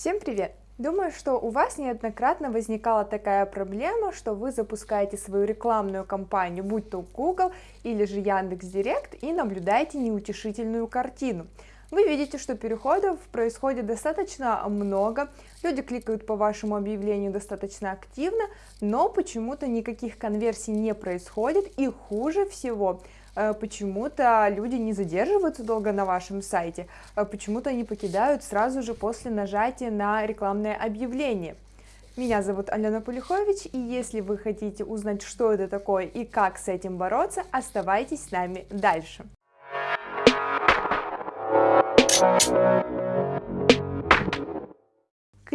Всем привет! Думаю, что у вас неоднократно возникала такая проблема, что вы запускаете свою рекламную кампанию, будь то Google или же Яндекс.Директ, и наблюдаете неутешительную картину. Вы видите, что переходов происходит достаточно много, люди кликают по вашему объявлению достаточно активно, но почему-то никаких конверсий не происходит, и хуже всего – почему-то люди не задерживаются долго на вашем сайте, э, почему-то они покидают сразу же после нажатия на рекламное объявление. Меня зовут Алена Полюхович, и если вы хотите узнать, что это такое и как с этим бороться, оставайтесь с нами дальше.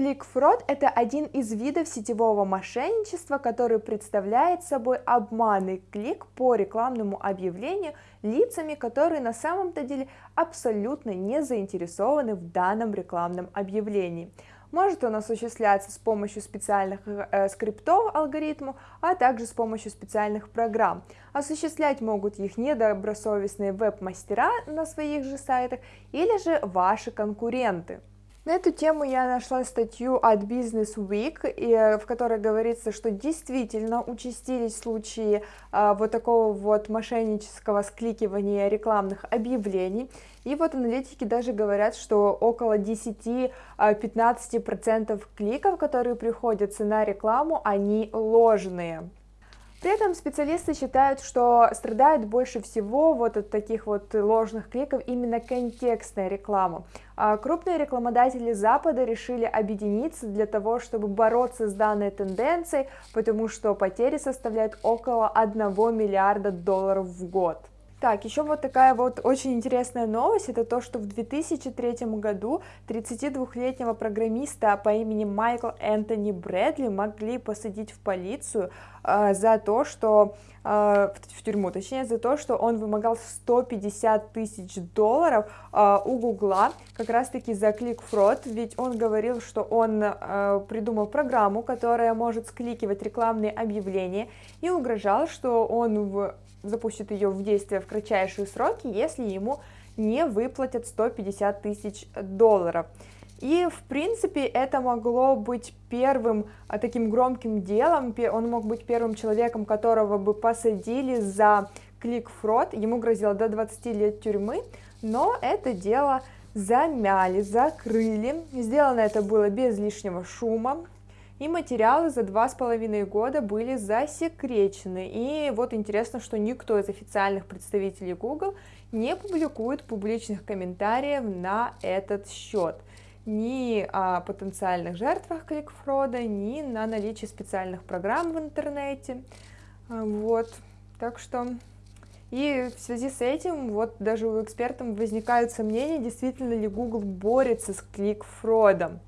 Кликфрод – это один из видов сетевого мошенничества, который представляет собой обманный клик по рекламному объявлению лицами, которые на самом-то деле абсолютно не заинтересованы в данном рекламном объявлении. Может он осуществляться с помощью специальных э, скриптов алгоритму, а также с помощью специальных программ. Осуществлять могут их недобросовестные веб-мастера на своих же сайтах или же ваши конкуренты. На эту тему я нашла статью от Business Week, и, в которой говорится, что действительно участились случаи а, вот такого вот мошеннического скликивания рекламных объявлений. И вот аналитики даже говорят, что около 10-15% а, кликов, которые приходятся на рекламу, они ложные. При этом специалисты считают, что страдает больше всего вот от таких вот ложных кликов именно контекстная реклама. А крупные рекламодатели Запада решили объединиться для того, чтобы бороться с данной тенденцией, потому что потери составляют около 1 миллиарда долларов в год. Так, еще вот такая вот очень интересная новость, это то, что в 2003 году 32-летнего программиста по имени Майкл Энтони Брэдли могли посадить в полицию э, за то, что э, в тюрьму, точнее за то, что он вымогал 150 тысяч долларов э, у Гугла, как раз таки за клик-фрод, ведь он говорил, что он э, придумал программу, которая может скликивать рекламные объявления и угрожал, что он в запустит ее в действие в кратчайшие сроки, если ему не выплатят 150 тысяч долларов. И, в принципе, это могло быть первым а, таким громким делом, он мог быть первым человеком, которого бы посадили за клик-фрод, ему грозило до 20 лет тюрьмы, но это дело замяли, закрыли, сделано это было без лишнего шума, и материалы за два с половиной года были засекречены. И вот интересно, что никто из официальных представителей Google не публикует публичных комментариев на этот счет ни о потенциальных жертвах кликфрода, ни на наличие специальных программ в интернете. Вот, так что... И в связи с этим, вот даже у экспертов возникают сомнения, действительно ли Google борется с кликфродом.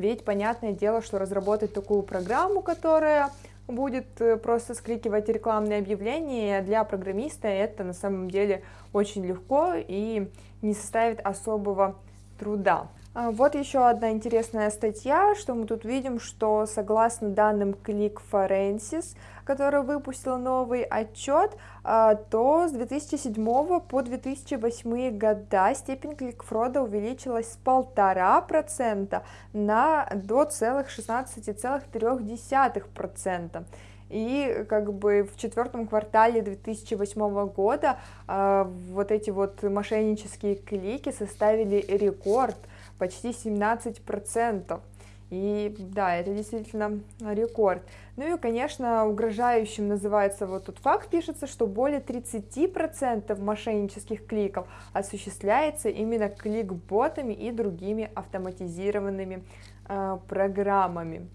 Ведь понятное дело, что разработать такую программу, которая будет э, просто скликивать рекламные объявления для программиста, это на самом деле очень легко и не составит особого труда. А, вот еще одна интересная статья, что мы тут видим, что согласно данным Click Forensis, которая выпустила новый отчет, а, то с 2007 по 2008 года степень кликфрода увеличилась с полтора процента на до целых 16,3%. И как бы в четвертом квартале 2008 года э, вот эти вот мошеннические клики составили рекорд почти 17%. И да, это действительно рекорд. Ну и, конечно, угрожающим называется вот тут факт, пишется, что более 30% мошеннических кликов осуществляется именно клик-ботами и другими автоматизированными э, программами.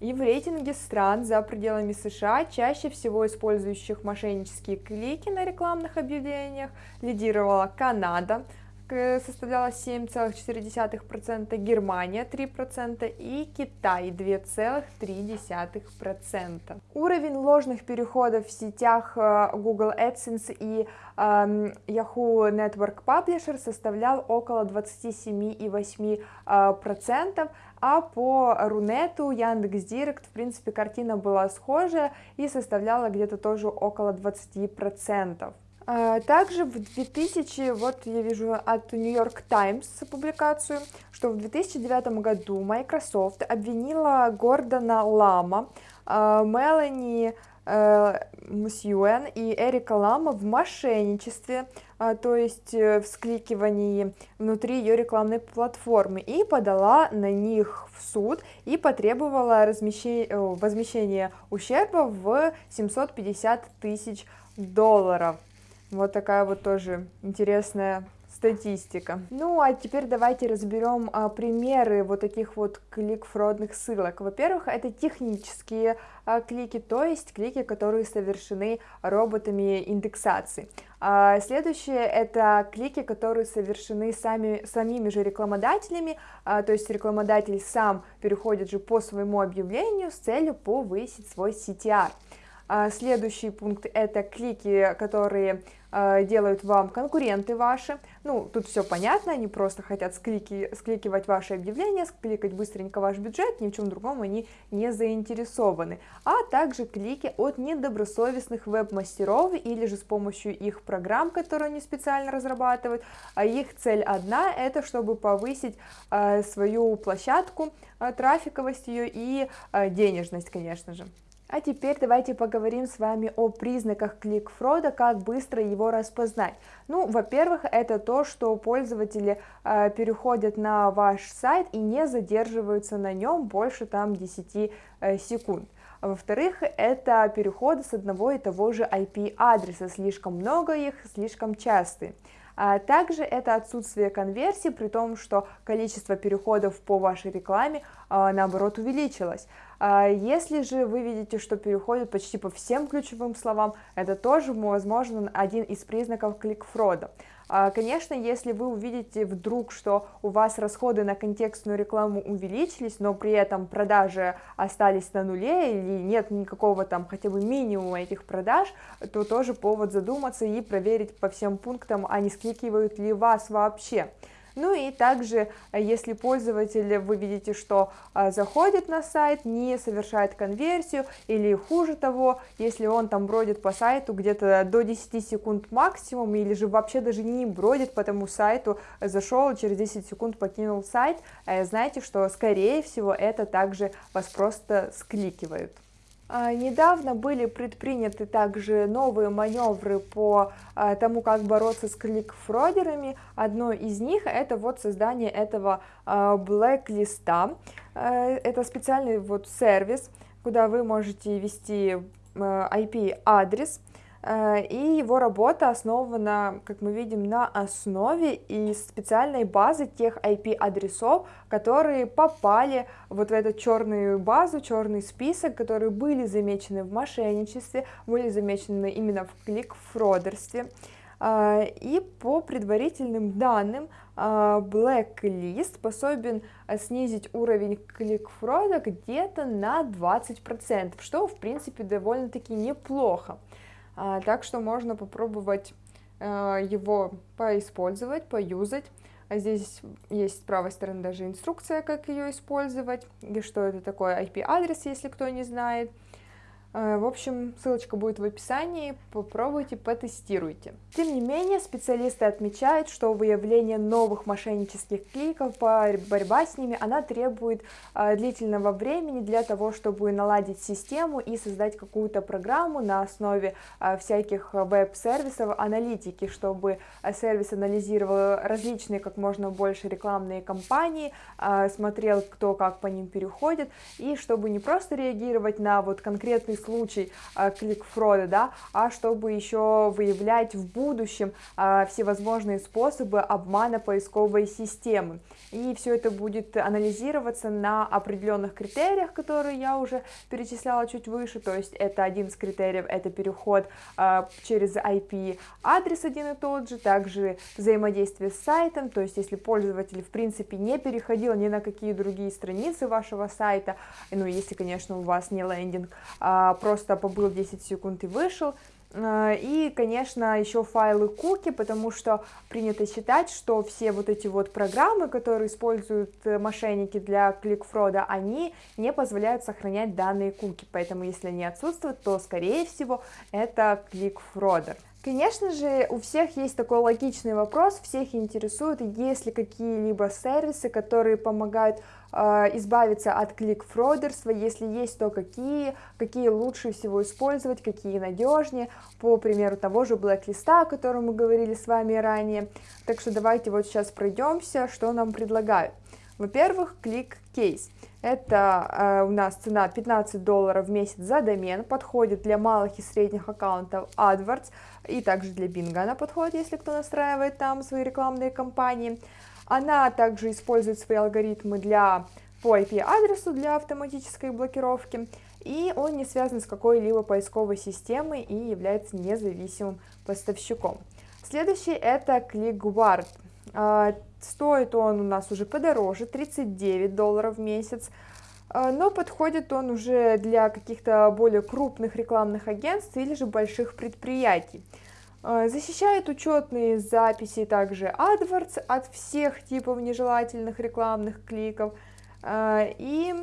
И в рейтинге стран за пределами США, чаще всего использующих мошеннические клики на рекламных объявлениях, лидировала Канада, составляла 7,4%, Германия 3% и Китай 2,3%. Уровень ложных переходов в сетях э, Google AdSense и эм, Yahoo Network Publisher составлял около 27,8%, а по Рунету, Яндекс.Директ, в принципе, картина была схожая и составляла где-то тоже около 20%. А, также в 2000, вот я вижу от New York Times публикацию, что в 2009 году Microsoft обвинила Гордона Лама, а, Мелани э, Мусьюэн и Эрика Лама в мошенничестве, а, то есть э, в скликивании внутри ее рекламной платформы, и подала на них в суд и потребовала размещения, возмещения ущерба в 750 тысяч долларов. Вот такая вот тоже интересная статистика. Ну, а теперь давайте разберем а, примеры вот таких вот клик-фродных ссылок. Во-первых, это технические а, клики, то есть клики, которые совершены роботами индексации. А, следующее это клики, которые совершены сами, самими же рекламодателями, а, то есть рекламодатель сам переходит же по своему объявлению с целью повысить свой CTR. А, следующий пункт это клики, которые делают вам конкуренты ваши. Ну, тут все понятно, они просто хотят склики, скликивать ваши объявления, скликать быстренько ваш бюджет, ни в чем другом они не заинтересованы. А также клики от недобросовестных веб-мастеров или же с помощью их программ, которые они специально разрабатывают. А их цель одна, это чтобы повысить а, свою площадку, трафиковость ее и денежность, конечно же. А теперь давайте поговорим с вами о признаках кликфрода, как быстро его распознать. Ну, во-первых, это то, что пользователи э, переходят на ваш сайт и не задерживаются на нем больше там 10 э, секунд. Во-вторых, это переходы с одного и того же IP-адреса, слишком много их, слишком частые. А также это отсутствие конверсии, при том, что количество переходов по вашей рекламе а, наоборот увеличилось. А если же вы видите, что переходит почти по всем ключевым словам, это тоже, возможно, один из признаков кликфрода. А, конечно, если вы увидите вдруг, что у вас расходы на контекстную рекламу увеличились, но при этом продажи остались на нуле или нет никакого там хотя бы минимума этих продаж, то тоже повод задуматься и проверить по всем пунктам, а не скликивают ли вас вообще. Ну и также, э, если пользователь, вы видите, что э, заходит на сайт, не совершает конверсию, или хуже того, если он там бродит по сайту где-то до 10 секунд максимум, или же вообще даже не бродит по тому сайту, зашел, через 10 секунд покинул сайт, э, знаете, что скорее всего это также вас просто скликивают. А, недавно были предприняты также новые маневры по а, тому, как бороться с кликфродерами. Одно из них это вот создание этого а, блэк-листа. Это специальный вот сервис, куда вы можете ввести IP-адрес, и его работа основана, как мы видим, на основе и специальной базы тех IP-адресов, которые попали вот в эту черную базу, черный список, которые были замечены в мошенничестве, были замечены именно в клик-фродерстве. Э, и по предварительным данным, э, Blacklist способен снизить уровень клик-фрода где-то на 20%, что в принципе довольно-таки неплохо. А, так что можно попробовать а, его поиспользовать, поюзать. А здесь есть с правой стороны даже инструкция, как ее использовать, и что это такое IP-адрес, если кто не знает. Э, в общем, ссылочка будет в описании, попробуйте, потестируйте. Тем не менее, специалисты отмечают, что выявление новых мошеннических кликов, борьба с ними, она требует э, длительного времени для того, чтобы наладить систему и создать какую-то программу на основе э, всяких веб-сервисов, аналитики, чтобы сервис анализировал различные как можно больше рекламные кампании, смотрел, кто как по ним переходит, и чтобы не просто реагировать на вот конкретный случай а, кликфрода, да, а чтобы еще выявлять в будущем а, всевозможные способы обмана поисковой системы. И все это будет анализироваться на определенных критериях, которые я уже перечисляла чуть выше, то есть это один из критериев, это переход а, через IP адрес один и тот же, также взаимодействие с сайтом, то есть если пользователь в принципе не переходил ни на какие другие страницы вашего сайта, ну если, конечно, у вас не лендинг, а, просто побыл 10 секунд и вышел. А, и, конечно, еще файлы куки, потому что принято считать, что все вот эти вот программы, которые используют э, мошенники для кликфрода, они не позволяют сохранять данные куки, поэтому если они отсутствуют, то, скорее всего, это кликфродер. Конечно же, у всех есть такой логичный вопрос, всех интересует, есть ли какие-либо сервисы, которые помогают избавиться от клик-фродерства, если есть, то какие, какие лучше всего использовать, какие надежнее, по примеру того же блэк-листа, о котором мы говорили с вами ранее. Так что давайте вот сейчас пройдемся, что нам предлагают. Во-первых, клик-кейс. Это э, у нас цена 15 долларов в месяц за домен, подходит для малых и средних аккаунтов AdWords, и также для Bing она подходит, если кто настраивает там свои рекламные кампании. Она также использует свои алгоритмы для, по IP-адресу для автоматической блокировки, и он не связан с какой-либо поисковой системой и является независимым поставщиком. Следующий это ClickGuard. А, стоит он у нас уже подороже, 39 долларов в месяц, а, но подходит он уже для каких-то более крупных рекламных агентств или же больших предприятий. А, защищает учетные записи также AdWords от всех типов нежелательных рекламных кликов. И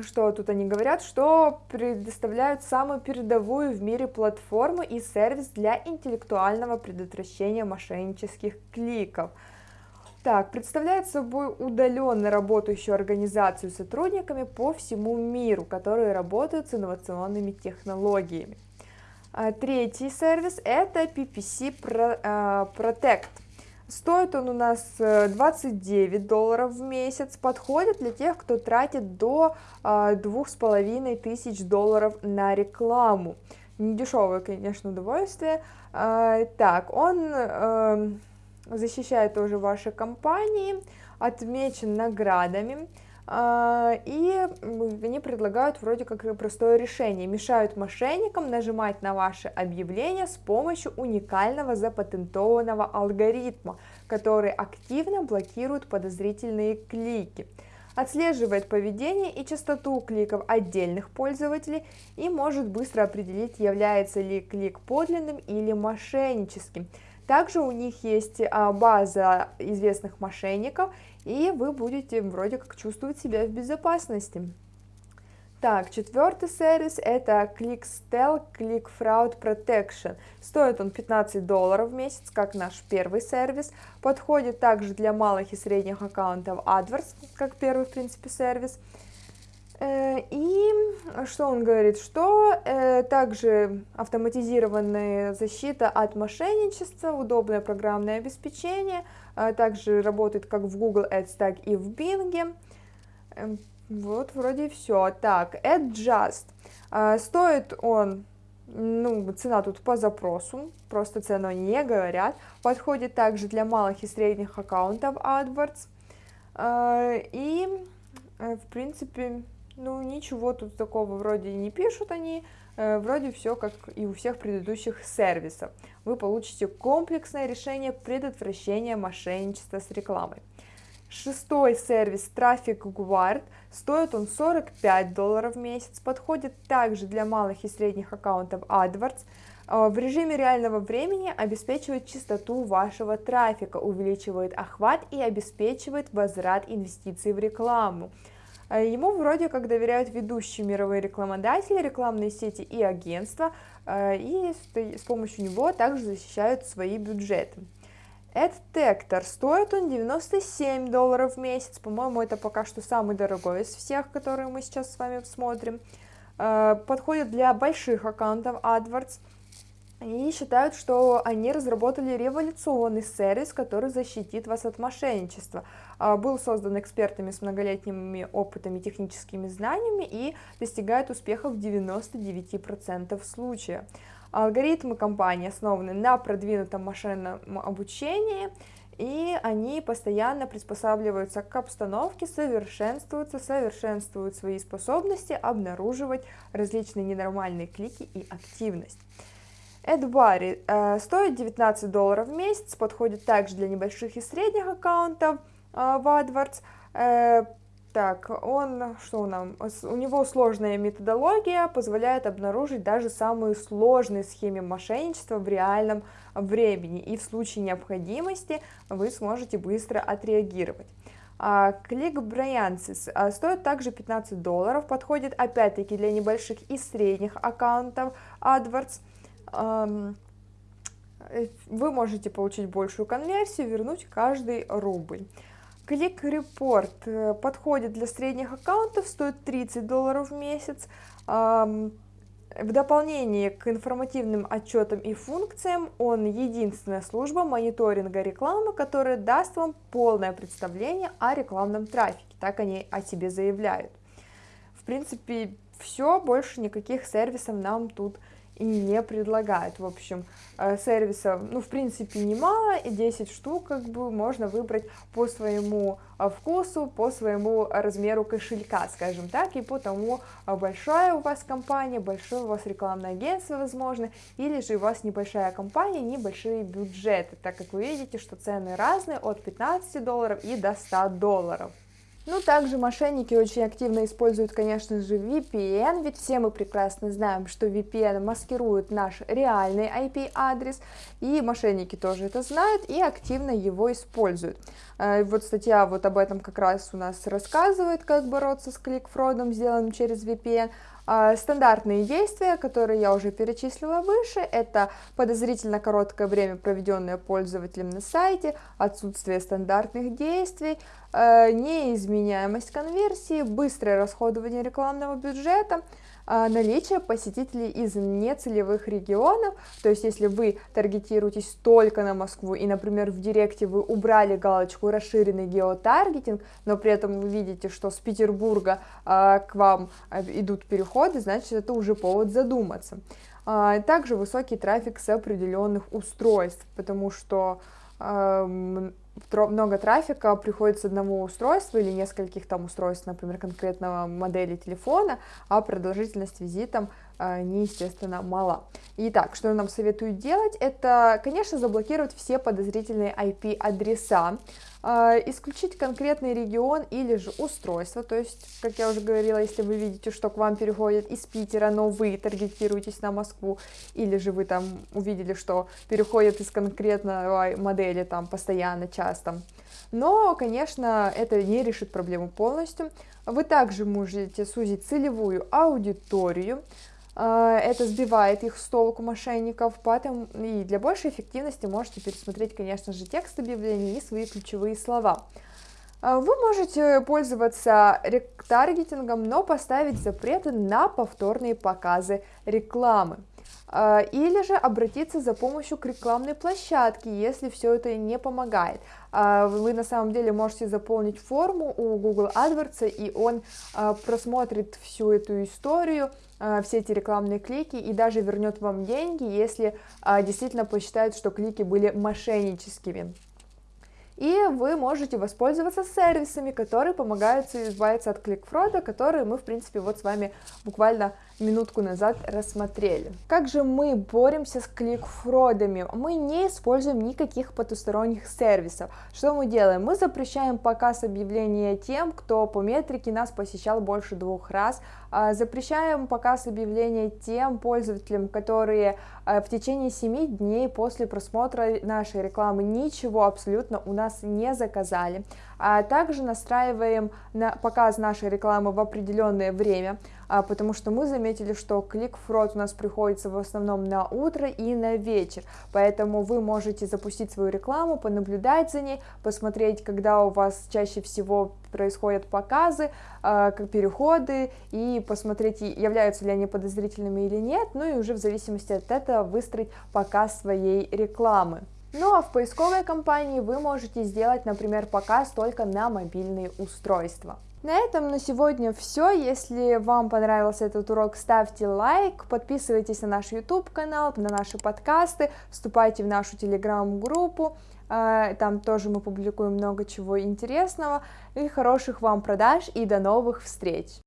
что тут они говорят, что предоставляют самую передовую в мире платформу и сервис для интеллектуального предотвращения мошеннических кликов. Так, представляет собой удаленно работающую организацию с сотрудниками по всему миру, которые работают с инновационными технологиями. А, третий сервис это PPC а, Protect. Стоит он у нас 29 э, долларов в месяц, подходит для тех, кто тратит до а, двух с половиной тысяч долларов на рекламу. Недешевое, конечно, удовольствие. А, так, он эм, защищает тоже ваши компании, отмечен наградами. А, и они предлагают вроде как простое решение, мешают мошенникам нажимать на ваши объявления с помощью уникального запатентованного алгоритма, который активно блокирует подозрительные клики отслеживает поведение и частоту кликов отдельных пользователей и может быстро определить, является ли клик подлинным или мошенническим. Также у них есть а, база известных мошенников, и вы будете вроде как чувствовать себя в безопасности. Так, четвертый сервис это ClickStell Click Fraud Protection. Стоит он 15 долларов в месяц, как наш первый сервис. Подходит также для малых и средних аккаунтов AdWords, как первый, в принципе, сервис. Э, и что он говорит? Что э, также автоматизированная защита от мошенничества, удобное программное обеспечение, также работает как в Google Ads, так и в Bing. Эм, вот вроде все. Так, Adjust. Стоит он, ну, цена тут по запросу, просто цену не говорят. Подходит также для малых и средних аккаунтов AdWords. И, в принципе, ну, ничего тут такого вроде не пишут они, э, вроде все как и у всех предыдущих сервисов. Вы получите комплексное решение предотвращения мошенничества с рекламой. Шестой сервис Traffic Guard, стоит он 45 долларов в месяц, подходит также для малых и средних аккаунтов AdWords, э, в режиме реального времени обеспечивает чистоту вашего трафика, увеличивает охват и обеспечивает возврат инвестиций в рекламу. А ему вроде как доверяют ведущие мировые рекламодатели, рекламные сети и агентства, а, и с помощью него также защищают свои бюджеты. AdTector стоит он 97 долларов в месяц, по-моему, это пока что самый дорогой из всех, которые мы сейчас с вами смотрим. А, подходит для больших аккаунтов AdWords, и считают, что они разработали революционный сервис, который защитит вас от мошенничества. А, был создан экспертами с многолетними опытами, техническими знаниями и достигает успеха в 99% случаев. Алгоритмы компании основаны на продвинутом машинном обучении, и они постоянно приспосабливаются к обстановке, совершенствуются, совершенствуют свои способности обнаруживать различные ненормальные клики и активность. AdBuddy э, стоит 19 долларов в месяц, подходит также для небольших и средних аккаунтов э, в AdWords. Э, так, он, что нам, у него сложная методология, позволяет обнаружить даже самые сложные схемы мошенничества в реальном времени, и в случае необходимости вы сможете быстро отреагировать. Клик uh, стоит также 15 долларов, подходит опять-таки для небольших и средних аккаунтов AdWords. Э, вы можете получить большую конверсию, вернуть каждый рубль. Клик-репорт э, подходит для средних аккаунтов, стоит 30 долларов в месяц. В дополнение к информативным отчетам и функциям, он единственная служба мониторинга рекламы, которая даст вам полное представление о рекламном трафике, так они о себе заявляют. В принципе, все, больше никаких сервисов нам тут и не предлагают. В общем, э, сервисов, ну, в принципе, немало, и 10 штук, как бы, можно выбрать по своему э, вкусу, по своему размеру кошелька, скажем так, и по тому, э, большая у вас компания, большое у вас рекламное агентство, возможно, или же у вас небольшая компания, небольшие бюджеты, так как вы видите, что цены разные, от 15 долларов и до 100 долларов. Ну, также мошенники очень активно используют, конечно же, VPN, ведь все мы прекрасно знаем, что VPN маскирует наш реальный IP-адрес, и мошенники тоже это знают и активно его используют. Э, вот статья вот об этом как раз у нас рассказывает, как бороться с кликфродом, сделанным через VPN, стандартные действия, которые я уже перечислила выше, это подозрительно короткое время, проведенное пользователем на сайте, отсутствие стандартных действий, э, неизменяемость конверсии, быстрое расходование рекламного бюджета, а, наличие посетителей из нецелевых регионов, то есть если вы таргетируетесь только на Москву и, например, в директе вы убрали галочку расширенный геотаргетинг, но при этом вы видите, что с Петербурга а, к вам а, идут переходы, значит это уже повод задуматься. Также высокий трафик с определенных устройств, потому что много трафика приходит с одного устройства или нескольких там устройств, например, конкретного модели телефона, а продолжительность визитом э, не, естественно, мала. Итак, что нам советуют делать? Это, конечно, заблокировать все подозрительные IP-адреса, исключить конкретный регион или же устройство, то есть, как я уже говорила, если вы видите, что к вам переходят из Питера, но вы таргетируетесь на Москву, или же вы там увидели, что переходят из конкретной модели там постоянно, часто, но, конечно, это не решит проблему полностью. Вы также можете сузить целевую аудиторию, а, это сбивает их с толку мошенников, поэтому и для большей эффективности можете пересмотреть, конечно же, текст объявления и свои ключевые слова. А, вы можете пользоваться ретаргетингом, но поставить запреты на повторные показы рекламы. А, или же обратиться за помощью к рекламной площадке, если все это не помогает. Вы на самом деле можете заполнить форму у Google AdWords, и он просмотрит всю эту историю, все эти рекламные клики и даже вернет вам деньги, если действительно посчитает, что клики были мошенническими. И вы можете воспользоваться сервисами, которые помогают избавиться от кликфрода, которые мы, в принципе, вот с вами буквально минутку назад рассмотрели. Как же мы боремся с кликфродами? Мы не используем никаких потусторонних сервисов. Что мы делаем? Мы запрещаем показ объявления тем, кто по метрике нас посещал больше двух раз, а, запрещаем показ объявления тем пользователям, которые а, в течение 7 дней после просмотра нашей рекламы ничего абсолютно у нас не заказали. А также настраиваем на показ нашей рекламы в определенное время, а, потому что мы заметили, что клик-фрод у нас приходится в основном на утро и на вечер, поэтому вы можете запустить свою рекламу, понаблюдать за ней, посмотреть, когда у вас чаще всего происходят показы, как переходы, и посмотреть, являются ли они подозрительными или нет, ну и уже в зависимости от этого выстроить показ своей рекламы. Ну а в поисковой кампании вы можете сделать, например, показ только на мобильные устройства. На этом на сегодня все. Если вам понравился этот урок, ставьте лайк, подписывайтесь на наш YouTube канал, на наши подкасты, вступайте в нашу телеграм-группу. А, там тоже мы публикуем много чего интересного. И хороших вам продаж и до новых встреч!